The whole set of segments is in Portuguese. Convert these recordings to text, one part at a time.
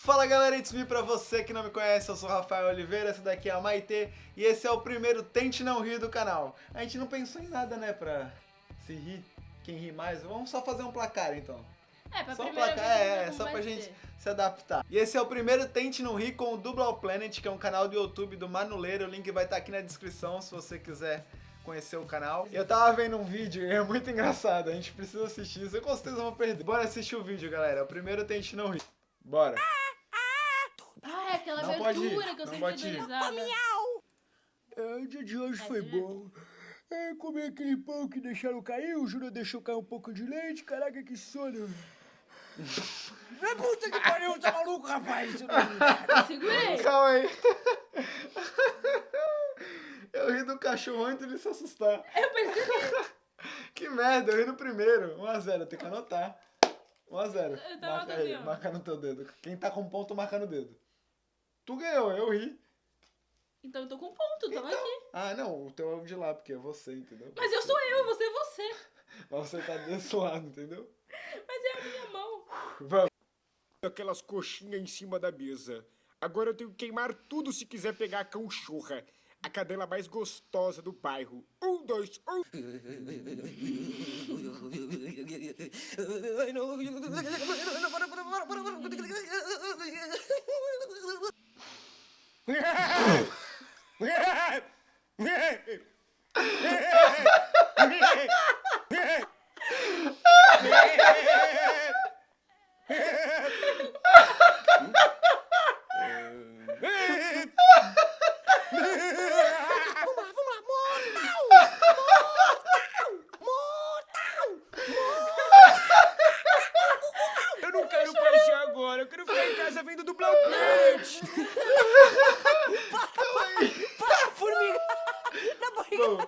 Fala galera, it's me pra você que não me conhece, eu sou o Rafael Oliveira, essa daqui é a Maitê e esse é o primeiro Tente Não Rir do canal. A gente não pensou em nada, né, pra se rir, quem ri mais, vamos só fazer um placar então. É, pra Só um placar, é, como só pra gente ser. se adaptar. E esse é o primeiro Tente Não Rir com o Dublau Planet, que é um canal do YouTube do Manuleiro, o link vai estar aqui na descrição se você quiser conhecer o canal. Eu tava vendo um vídeo e é muito engraçado, a gente precisa assistir isso, eu com certeza vou perder. Bora assistir o vídeo, galera, é o primeiro Tente Não Rir. Bora. Ah, é aquela Não pode abertura que eu não sempre dou risada. É, o dia de hoje É foi bom. É, comi aquele pão que deixaram cair, o Júnior deixou cair um pouco de leite, caraca, que sono. É puta que pariu, tá maluco, rapaz? Não- Eu segurei. Calma aí. Eu ri do cachorro antes de se assustar. Eu percebi. Que merda, eu ri no primeiro. 1x0, tem que anotar. 1x0. Eu tava Marca aí, marca no teu dedo. Quem tá com ponto, marca no dedo. Tu ganhou, eu ri. Então eu tô com ponto, tamo aqui. Ah, não, o teu é o de lá, porque é você, entendeu? Mas eu sou eu, você é você. Mas você tá desse lado, entendeu? Mas é a minha mão. Vamos. Aquelas coxinhas em cima da mesa. Agora eu tenho que queimar tudo se quiser pegar a cachorra. A cadela mais gostosa do bairro. Um, dois, um. Eu não quero passear agora, eu quero ficar em casa vendo do Blau Planet. Para, formiga! Na barriga! Vamos.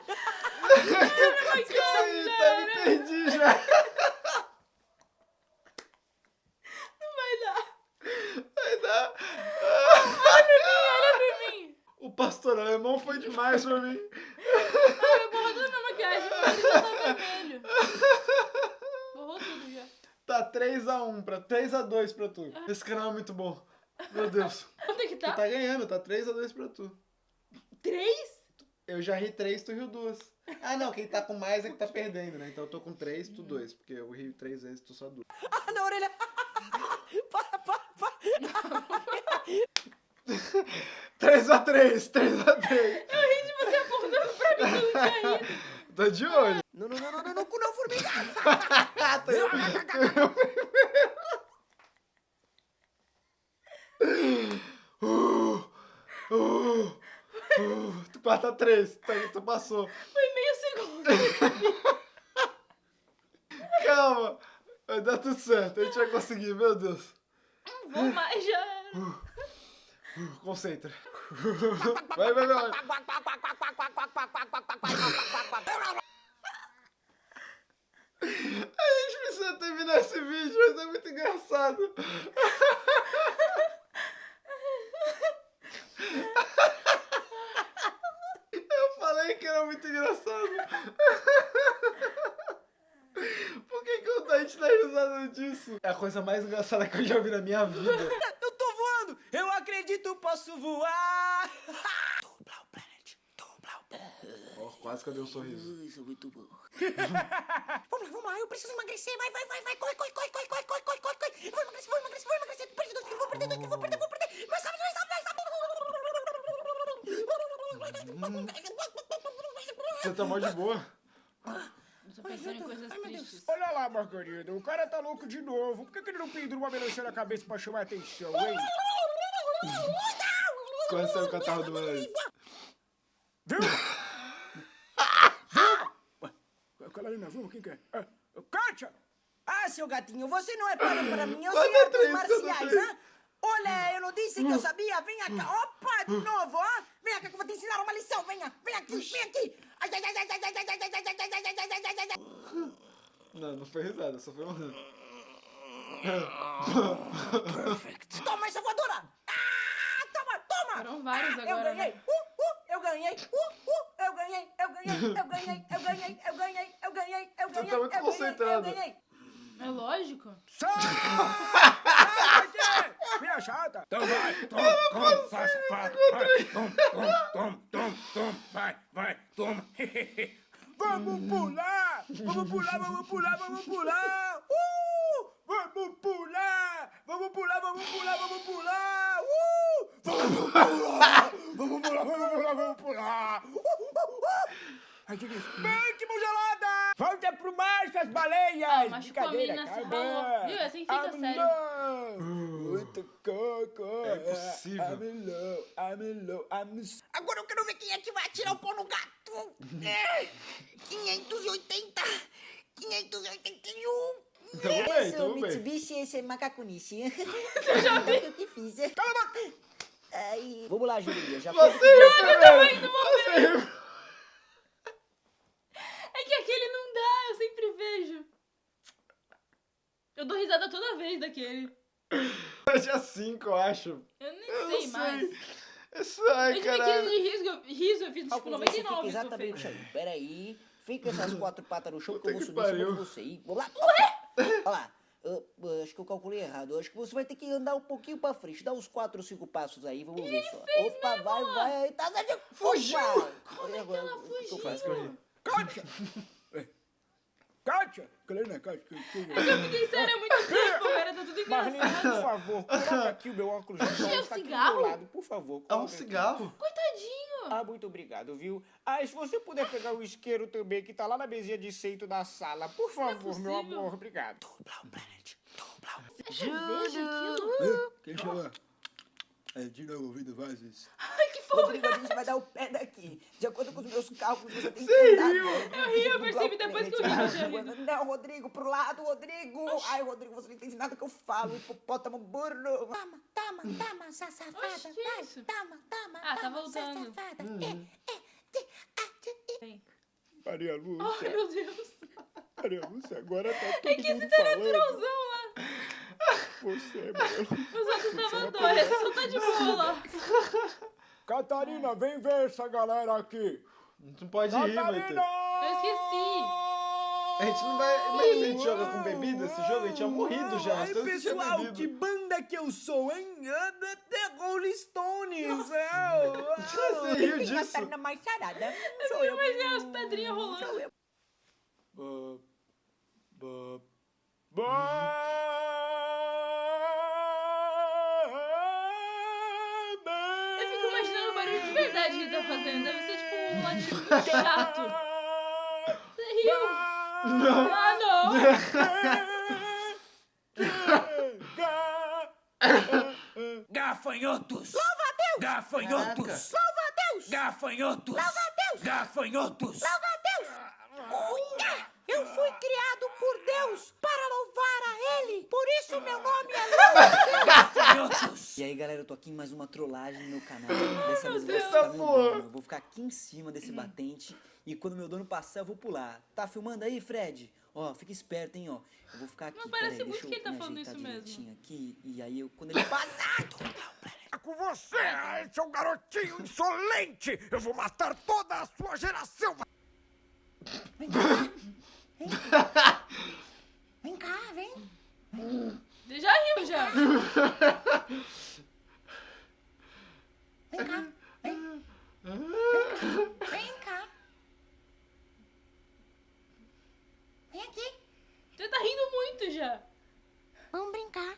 Ai, Aí, tá, me cara. perdi já. Não vai dar. Vai dar. Olha pra mim. O pastor alemão foi demais pra mim. Ai, eu borrou toda a minha maquiagem. Mas já tá vermelho. Borrou tudo já. Tá 3x1 pra 3x2 pra tu. Esse canal é muito bom. Meu Deus. Quanto é que Tu tá? tá ganhando, tá 3x2 pra tu. Três? Eu já ri 3, tu riu 2. Ah, não, quem tá com mais é que tá perdendo, né? Então eu tô com 3, tu 2. Porque eu ri 3 vezes, tu só 2. Ah, na orelha! Para, para, para! 3x3, 3x3. Eu ri de você apontando pra mim que eu não tinha rido. Tô de olho. Não, não, não, não, não, não, cu não, formiga! Ah, tô eu. Uh, uh, uh, tu pata 3, tu passou. Foi meio segundo. Calma, vai dar tudo certo, a gente vai conseguir, meu Deus. Vou mais já. Uh, Concentra. Vai, vai, vai. A gente precisa terminar esse vídeo, mas é muito engraçado. Eu falei que era muito engraçado. Por que, que a gente dá risada disso? É a coisa mais engraçada que eu já vi na minha vida. Quase que eu dei um sorriso. Isso, é muito bom. vamos lá, vamos lá, eu preciso emagrecer. Vai, vai, vai, vai. Corre, corre, corre, corre, corre, corre, corre, corre. Eu vou emagrecer, vou emagrecer, vou emagrecer. Perdi dois quilos, vou perder dois quilos, vou perder, vou perder. Mas sabe, mas sabe, sabe. Você tá mó de boa. Ai. Olha lá, Margarida, o cara tá louco de novo. Por que, que ele não pendura uma melancia na cabeça pra chamar atenção, hein? Quase saiu o catarro do Melancia. Viu? Viu? Calarina, vamos, quem quer? Ah, Kátia! Ah, seu gatinho, você não é para para mim. Eu dar artes marciais, né? Olha, eu não disse que eu sabia. Vem cá. Opa, de novo, ó. Vem cá que eu vou te ensinar uma lição. Venha, vem aqui, vem aqui. Ai, ai, ai, ai, ai, ai, ai, ai, ai, ai, ai, ai, ai, ai, ai. Não, não foi risada, só foi um. Toma essa voadora. Ah, toma, toma. Foram vários Ah, agora, Eu ganhei. né? Uh, uh, eu ganhei. Uh, uh, eu ganhei. Eu ganhei. Eu ganhei. Eu ganhei. Eu ganhei. Eu ganhei. Eu Você ganhei. tá muito eu ganhei, concentrado. Eu ganhei. É lógico. Sai! Me chata. Então vai, toma, toma, faça, faça, vai, toma, toma, toma, toma, toma, vai, vai, toma. Vamos pular! Vamos pular, vamos pular, vamos pular! Uh! Vamos pular! Vamos pular, vamos pular, vamos pular! Uh! Vamos pular! Vamos pular, vamos pular, vamos pular! Uh, uh, uh! Ai, que isso? Que mão gelada! Baleias! Ah, machucou a menina, se ralou. Viu? É assim fica I'm sério. low. Muito coco. É possível. I'm low, I'm low, I'm Agora eu quero ver quem é que vai atirar o pau no gato. É, 580, 581. Tamo bem, Esse é o tamo bem. Mitsubishi, esse é. Eu já vi. o que fiz. Cala a boca. Aí, vamos lá, Julia. Já Você foi. riu primeiro! Você! É que aquele não dá, eu sempre vejo. Eu dou risada toda vez daquele. É dia 5, eu acho. Eu nem Eu sei não mais. sei. Isso aí, Eu tive 15 caralho. de riso, eu- riso, eu fiz tipo fica 99. que eu exatamente aí. Peraí. Fica essas quatro patas no chão que eu vou subir pariu. você. E vamos lá. Olha lá. Eu, eu acho que eu calculei errado. Eu acho que você vai ter que andar um pouquinho pra frente. Dá uns quatro ou cinco passos aí, vamos ver só. Opa, vai, vai. aí, Tá certo. Fugiu. Opa. Como é que ela o que que eu fugiu? faço? Kátia! Kátia! Helena, Kátia, que, que... Eu fiquei sério há muito tempo, cara, tá tudo Marlene, engraçado. por favor, coloca aqui o meu óculos de sol. É um Está aqui do cigarro? meu lado, por favor. É um coloca aqui. cigarro? Coitadinho. Ah, muito obrigado, viu? Ah, e se você puder pegar o isqueiro também, que tá lá na mesinha de centro da sala, por favor, meu possível. amor, obrigado. É cerveja aquilo? Quem chama? É, de novo, ouvindo vozes. Que. Rodrigo, a gente vai dar o pé daqui. De acordo com os meus cálculos, você tem que Você andar. riu. Eu ri, eu percebi depois que eu ri, já ri. Não, Rodrigo, pro lado, Rodrigo. Ai, Rodrigo, você não entende nada que eu falo. Hipopótamo burro. Tama, tama, tama, safada. Oxe, que vai. isso? Tama, tama, Ah, tá tama, voltando. safada. Hum. É, é, a, e. Maria Ai, Lúcia, meu Deus. Maria Lúcia, agora tá todo É que esse mundo tá falando. lá. Você, Maria Lúcia. Os outros estavam dois, esse só tá de boa lá. Catarina, vem ver essa galera aqui. Não pode Catarina! Maite. Eu esqueci. A gente não vai. Mas a gente joga com bebida esse jogo? A gente tinha morrido já. Ai, pessoal, que banda que eu sou, hein? Anda The Rolling Stones. é, Você riu disso? Catarina mais sarada. Sou Eu imaginei as pedrinhas rolando. Ba, ele tá fazendo. Deve ser tipo um latido muito chato. Você riu? Não. Ah, não. Gafanhotos! Louva a Deus! Gafanhotos! Louva a Deus! Gafanhotos! Louva a Deus! Gafanhotos! Louva a Deus! Eu fui criado por Deus para louvar a Ele. Por isso meu nome é Louva a Deus. E aí, galera, eu tô aqui em mais uma trollagem no meu canal. Dessa vez eu vou ficar dono. Eu vou ficar aqui em cima desse batente. E quando meu dono passar, eu vou pular. Tá filmando aí, Fred? Ó, fica esperto, hein, ó. Eu vou ficar aqui. Mas parece peraí, muito que ele tá falando isso mesmo. Aqui, e aí, eu, quando ele passar... É com você, seu garotinho insolente! Eu vou matar toda a sua geração! Vem cá, vem. Ele já riu, já. Vem cá. Vem. Vem cá. Vem aqui. Você tá Vamos brincar.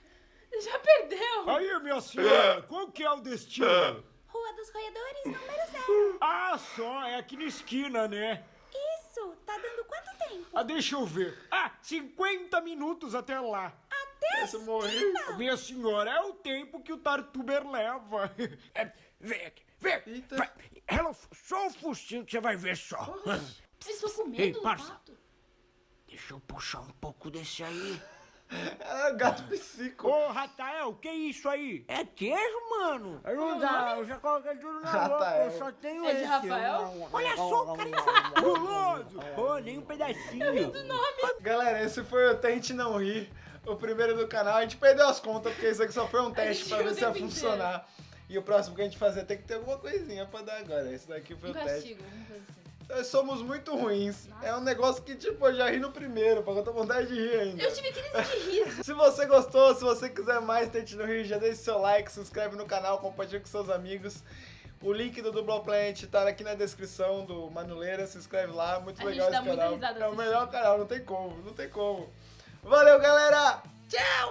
Já perdeu. Aí, minha senhora, qual que é o destino? Rua dos Roedores, número zero. Ah, só, é aqui na esquina, né? Isso, tá dando quanto tempo? Ah, deixa eu ver. Ah, 50 minutos até lá. Você morreu. Minha senhora, é o tempo que o Tartuber leva. É, vem aqui, vem. Eita. Vai. Ela, só o focinho que você vai ver só. Vocês estão com Ei, medo do parça. pato? Deixa eu puxar um pouco desse aí. Ah, gato psico. Ô, Ratael, que isso aí? É queijo, mano? Não dá, eu já coloquei tudo na boca, eu só tenho É de esse. Rafael? Olha só, cara, guloso. Ô, nem um pedacinho. Galera, esse foi o Tente Não Rir, o primeiro do canal. A gente perdeu as contas, porque isso aqui só foi um teste pra ver o se ia funcionar. E o próximo que a gente fazer tem que ter alguma coisinha pra dar agora. Esse daqui foi Um o teste. castigo, alguma coisa assim. Nós somos muito ruins. É um negócio que, tipo, eu já ri no primeiro, porque eu tô com vontade de rir ainda. Eu tive crise de riso. Se você gostou, se você quiser mais Tente no Rio, já deixe seu like, se inscreve no canal, compartilha com seus amigos. O link do Dublão Planet tá aqui na descrição do Manuleira, se inscreve lá, muito A legal esse canal. É o melhor canal, não tem como, não tem como. Valeu, galera! Tchau!